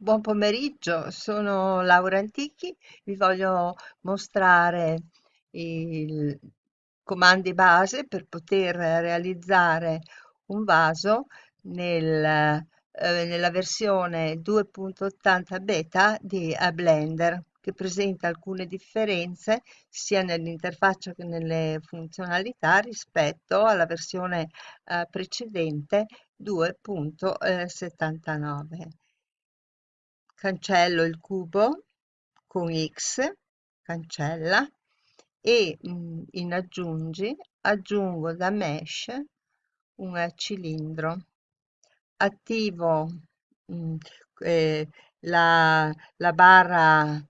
Buon pomeriggio, sono Laura Antichi, vi voglio mostrare i comandi base per poter realizzare un vaso nel, eh, nella versione 2.80 beta di Blender che presenta alcune differenze sia nell'interfaccia che nelle funzionalità rispetto alla versione eh, precedente 2.79 cancello il cubo con X, cancella, e mm, in aggiungi aggiungo da mesh un cilindro. Attivo mm, eh, la, la barra,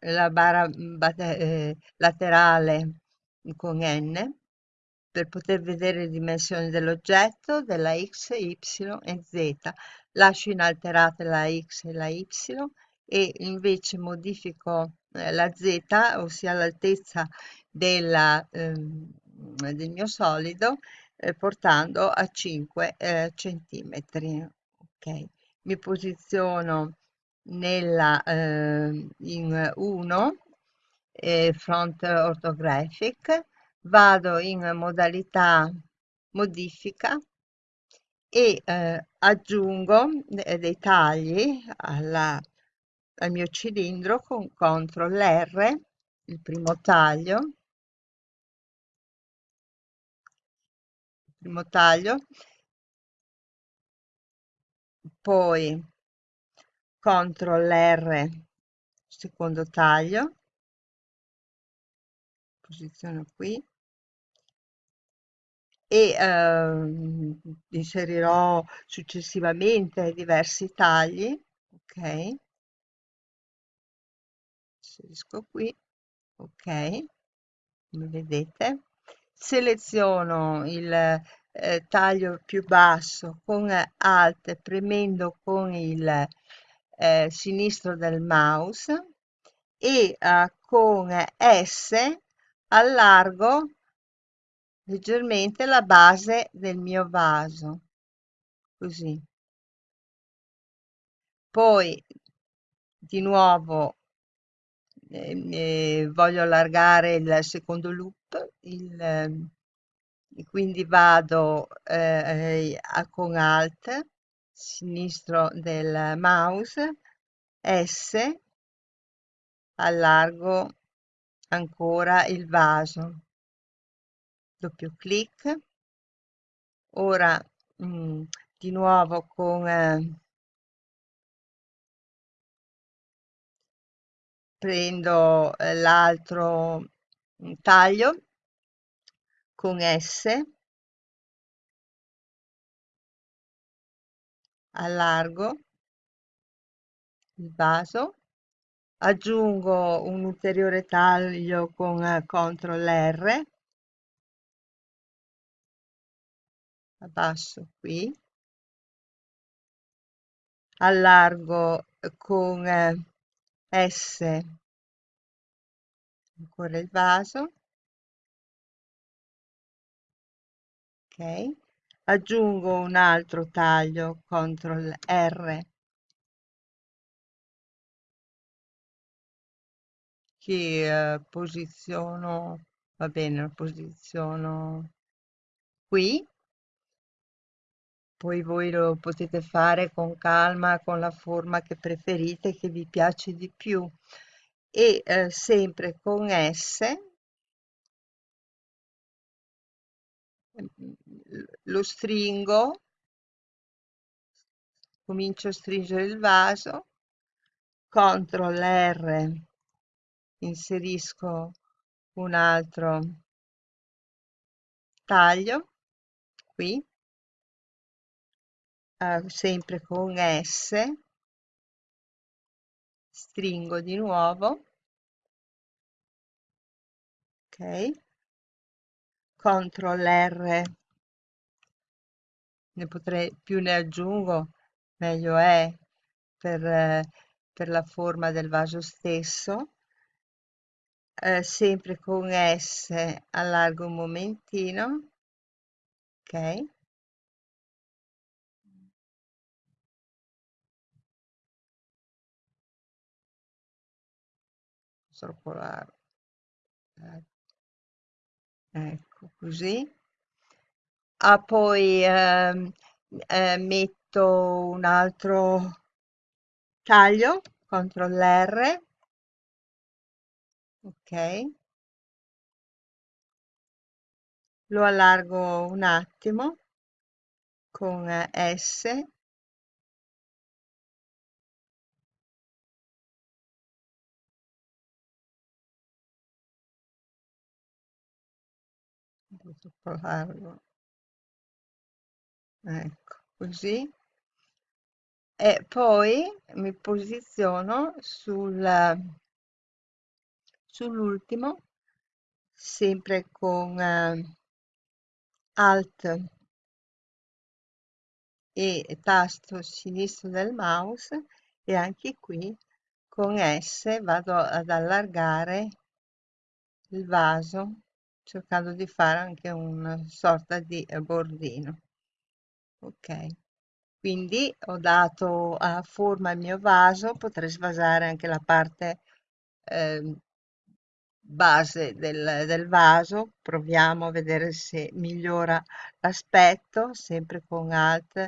la barra eh, laterale con N per poter vedere le dimensioni dell'oggetto, della X, Y e Z. Lascio inalterate la X e la Y e invece modifico eh, la Z, ossia l'altezza ehm, del mio solido, eh, portando a 5 eh, centimetri. Ok, mi posiziono nella eh, in 1 eh, front orthographic vado in modalità modifica e eh, aggiungo dei tagli alla, al mio cilindro con CTRL R, il primo taglio, primo taglio, poi CTRL R, secondo taglio, posiziono qui, e ehm, inserirò successivamente diversi tagli ok? Inserisco qui ok? Come vedete seleziono il eh, taglio più basso con alt premendo con il eh, sinistro del mouse e eh, con S allargo leggermente la base del mio vaso così. Poi di nuovo eh, eh, voglio allargare il secondo loop il, eh, quindi vado eh, con alt sinistro del mouse S allargo ancora il vaso doppio clic. Ora mh, mm, di nuovo con eh, prendo eh, l'altro mm, taglio con S. Allargo il vaso. Aggiungo un ulteriore taglio con eh, CTRL R abbasso qui. Allargo con eh, S. Ancora il vaso. Ok. Aggiungo un altro taglio CTRL R. Che eh, posiziono va bene lo posiziono qui poi voi lo potete fare con calma, con la forma che preferite, che vi piace di più. E eh, sempre con S lo stringo, comincio a stringere il vaso, CTRL R, inserisco un altro taglio qui sempre con S, stringo di nuovo, ok, CTRL R, ne potrei, più ne aggiungo, meglio è per, per la forma del vaso stesso, eh, sempre con S allargo un momentino, ok, troppo largo eh, ecco così. Ah, poi ehm, eh, metto un altro taglio CTRL R. Ok. Lo allargo un attimo con S largo ecco così. E poi mi posiziono sul sull'ultimo sempre con eh, alt e tasto sinistro del mouse e anche qui con S vado ad allargare il vaso cercando di fare anche una sorta di bordino ok. Quindi ho dato a forma al mio vaso potrei svasare anche la parte eh, base del, del vaso. Proviamo a vedere se migliora l'aspetto sempre con alt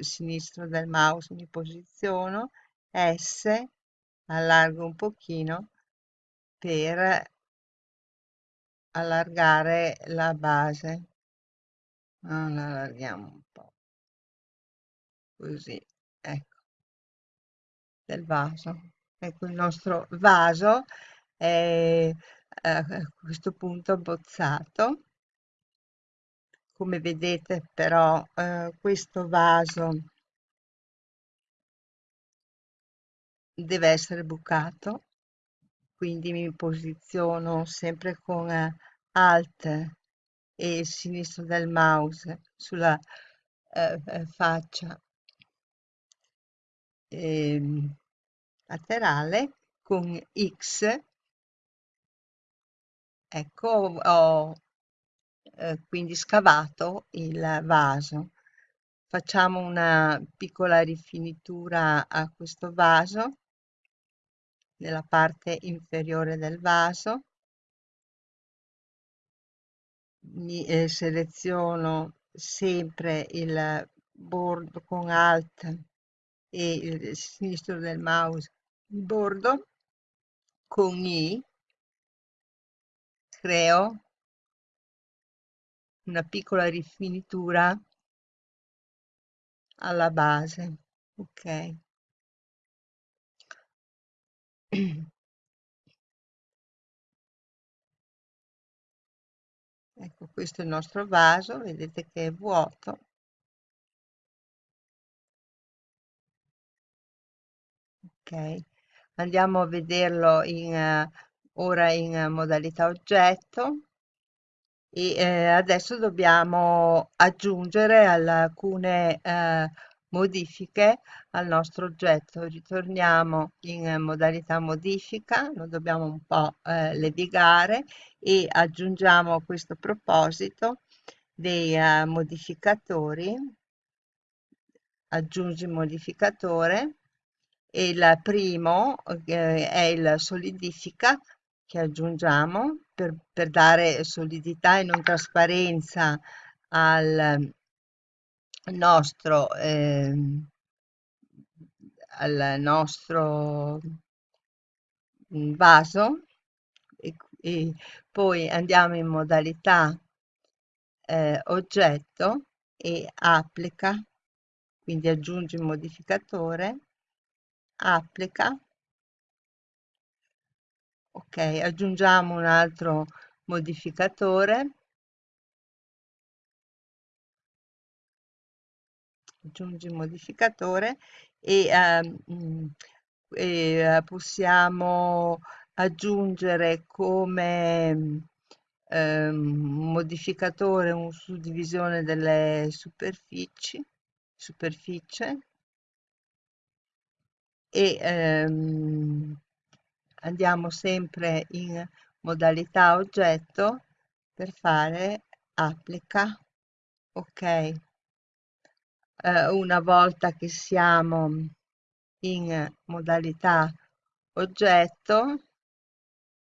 sinistro del mouse mi posiziono S allargo un pochino per allargare la base. Ah, la allarghiamo un po' così ecco. Del vaso. Ecco il nostro vaso è eh, a questo punto abbozzato. Come vedete però eh, questo vaso deve essere bucato quindi mi posiziono sempre con eh, alt e sinistro del mouse sulla eh, eh faccia eh, laterale con X. Ecco ho eh, quindi scavato il vaso. Facciamo una piccola rifinitura a questo vaso nella parte inferiore del vaso. Mi eh, seleziono sempre il bordo con alt e il sinistro del mouse il bordo. Con i creo una piccola rifinitura alla base ok ecco questo è il nostro vaso vedete che è vuoto. Ok andiamo a vederlo in uh, ora in uh, modalità oggetto. E eh, adesso dobbiamo aggiungere alcune eh, modifiche al nostro oggetto. Ritorniamo in modalità modifica lo dobbiamo un po' eh, levigare e aggiungiamo a questo proposito dei uh, modificatori. Aggiungi modificatore il primo eh, è il solidifica che aggiungiamo per, per dare solidità e non trasparenza al nostro eh, al nostro mm, vaso e, e poi andiamo in modalità eh, oggetto e applica quindi aggiungi un modificatore applica ok aggiungiamo un altro modificatore aggiungi modificatore e, um, e uh, possiamo aggiungere come um, modificatore un suddivisione delle superfici superficie e um, andiamo sempre in modalità oggetto per fare applica ok eh, una volta che siamo in modalità oggetto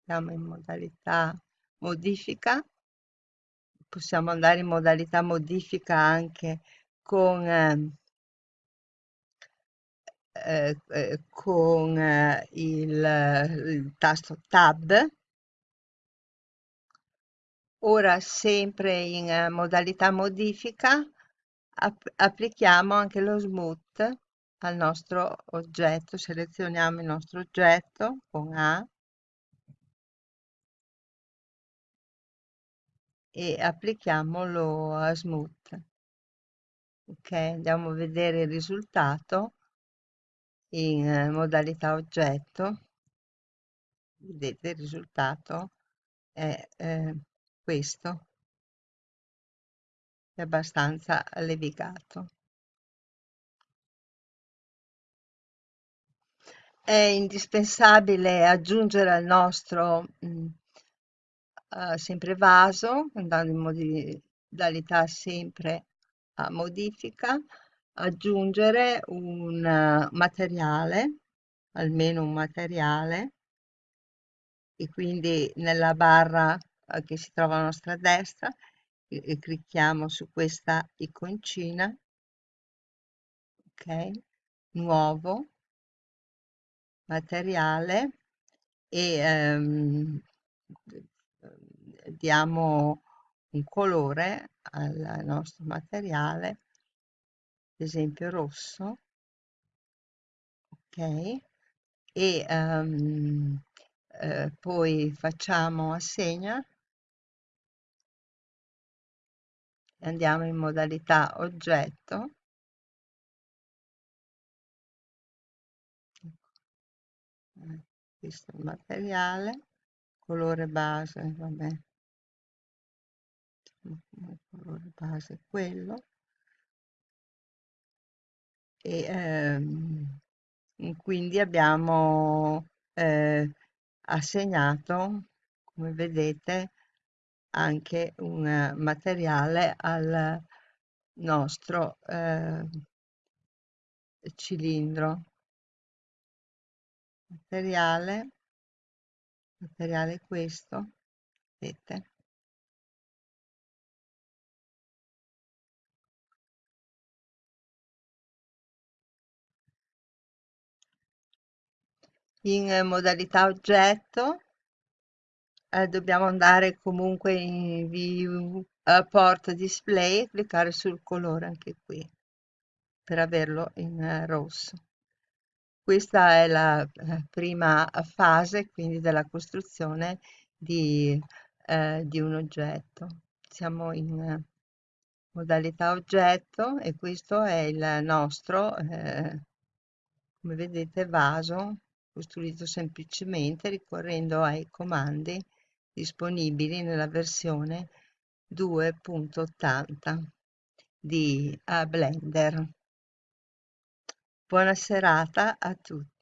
Siamo in modalità modifica. Possiamo andare in modalità modifica anche con, eh, eh, eh, con eh, il, il tasto Tab. Ora, sempre in modalità modifica, app- applichiamo anche lo smooth al nostro oggetto. Selezioniamo il nostro oggetto con A e applichiamolo a smooth. Ok, andiamo a vedere il risultato in eh, modalità oggetto. Vedete il risultato è eh, questo, è abbastanza levigato. È indispensabile aggiungere al nostro mh, uh, sempre vaso, andando in modalità sempre a modifica, aggiungere un uh, materiale, almeno un materiale, e quindi nella barra uh, che si trova a nostra destra e, e clicchiamo su questa iconcina, ok, nuovo, materiale e ehm, diamo un colore al nostro materiale, ad esempio rosso, ok, e um, eh, poi facciamo assegna, andiamo in modalità oggetto, eh, questo è il materiale, colore base, vabbè, il colore base è quello, e ehm, quindi abbiamo eh, assegnato, come vedete, anche un materiale al nostro eh, cilindro. Materiale, materiale questo, vedete? In modalità oggetto eh, dobbiamo andare comunque in view uh, port display e cliccare sul colore anche qui per averlo in uh, rosso. Questa è la prima fase quindi della costruzione di, di un oggetto. Siamo in modalità oggetto e questo è il nostro, eh, come vedete, vaso costruito semplicemente ricorrendo ai comandi disponibili nella versione 2.80 di Blender. Buona serata a tutti.